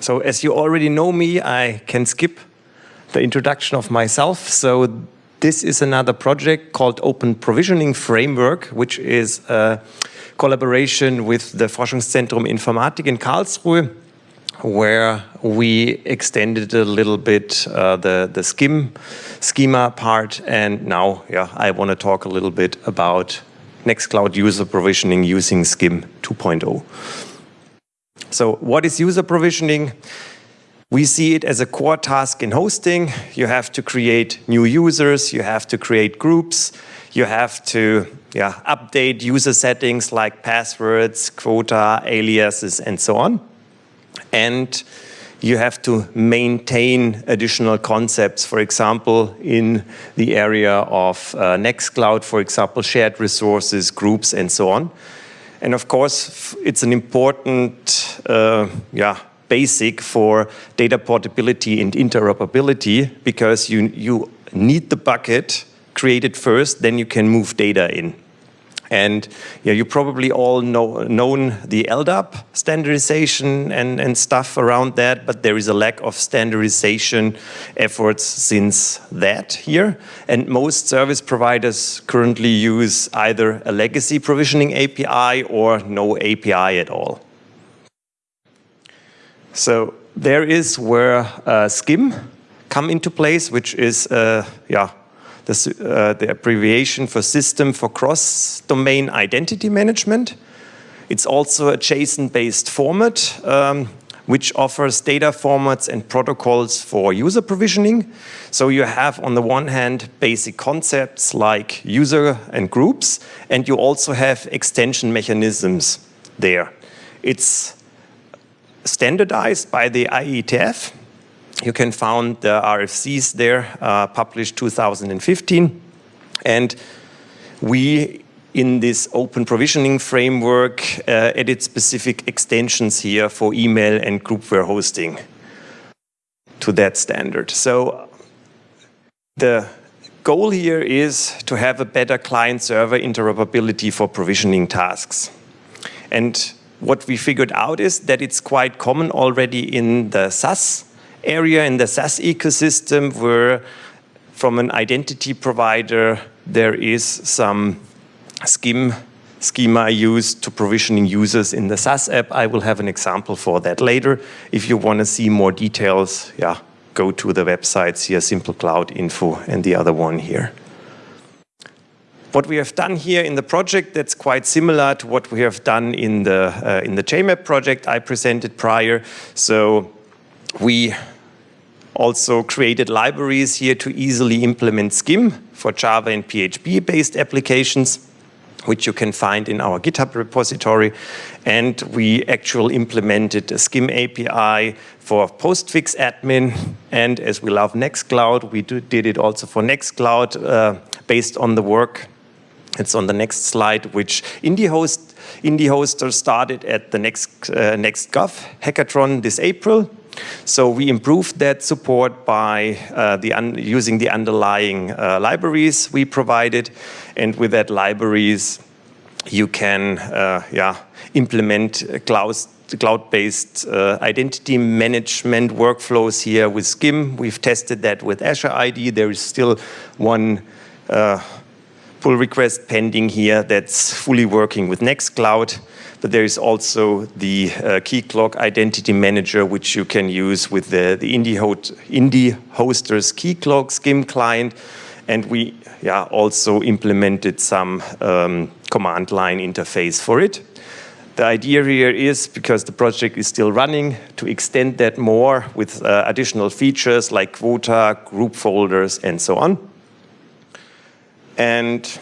So as you already know me, I can skip the introduction of myself. So this is another project called Open Provisioning Framework, which is a collaboration with the Forschungszentrum Informatik in Karlsruhe, where we extended a little bit uh, the, the SCIM schema part. And now yeah, I want to talk a little bit about Nextcloud user provisioning using SCIM 2.0. So what is user provisioning? We see it as a core task in hosting. You have to create new users, you have to create groups, you have to yeah, update user settings like passwords, quota, aliases, and so on. And you have to maintain additional concepts, for example, in the area of uh, Nextcloud, for example, shared resources, groups, and so on. And of course, it's an important uh, yeah, basic for data portability and interoperability because you, you need the bucket created first, then you can move data in. And yeah, you probably all know known the LDAP standardization and, and stuff around that, but there is a lack of standardization efforts since that here. And most service providers currently use either a legacy provisioning API or no API at all. So there is where uh, SCIM come into place, which is uh, yeah, the, uh, the abbreviation for System for Cross-Domain Identity Management. It's also a JSON-based format, um, which offers data formats and protocols for user provisioning. So you have, on the one hand, basic concepts like user and groups, and you also have extension mechanisms there. It's standardized by the IETF, you can find the RFCs there, uh, published 2015. And we, in this open provisioning framework, uh, added specific extensions here for email and groupware hosting to that standard. So the goal here is to have a better client-server interoperability for provisioning tasks. And what we figured out is that it's quite common already in the SaaS area in the SaaS ecosystem where from an identity provider there is some SCIM schema used to provisioning users in the SaaS app. I will have an example for that later. If you want to see more details, yeah, go to the websites here, Simple Cloud Info and the other one here. What we have done here in the project that's quite similar to what we have done in the uh, in the JMAP project I presented prior. So we also created libraries here to easily implement SCIM for Java and PHP-based applications, which you can find in our GitHub repository. And we actually implemented a SCIM API for PostfixAdmin. And as we love Nextcloud, we do, did it also for Nextcloud uh, based on the work. It's on the next slide, which IndieHost, IndieHoster started at the next, uh, NextGov hackathon this April. So we improved that support by uh, the using the underlying uh, libraries we provided. And with that libraries, you can uh, yeah, implement cloud cloud-based uh, identity management workflows here with SCIM. We've tested that with Azure AD. There is still one uh, pull request pending here that's fully working with Nextcloud but there is also the uh, Keycloak Identity Manager, which you can use with the, the Indie, Indie Hoster's Keycloak SCIM client. And we yeah, also implemented some um, command line interface for it. The idea here is, because the project is still running, to extend that more with uh, additional features like quota, group folders, and so on. And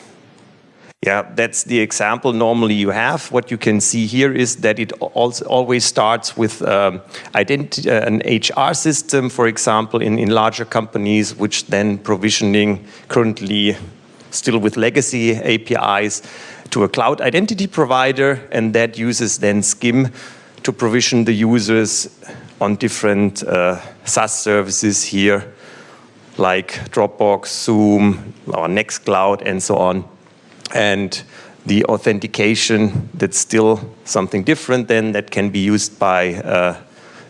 yeah, that's the example normally you have. What you can see here is that it also always starts with um, uh, an HR system, for example, in, in larger companies, which then provisioning currently still with legacy APIs to a cloud identity provider, and that uses then SCIM to provision the users on different uh, SaaS services here, like Dropbox, Zoom, or Nextcloud, and so on and the authentication, that's still something different then that can be used by uh,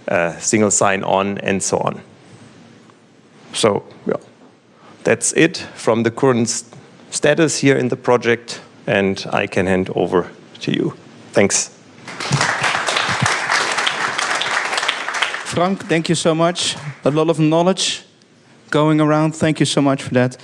uh, single sign-on, and so on. So yeah, that's it from the current st status here in the project, and I can hand over to you. Thanks. Frank, thank you so much. A lot of knowledge going around. Thank you so much for that.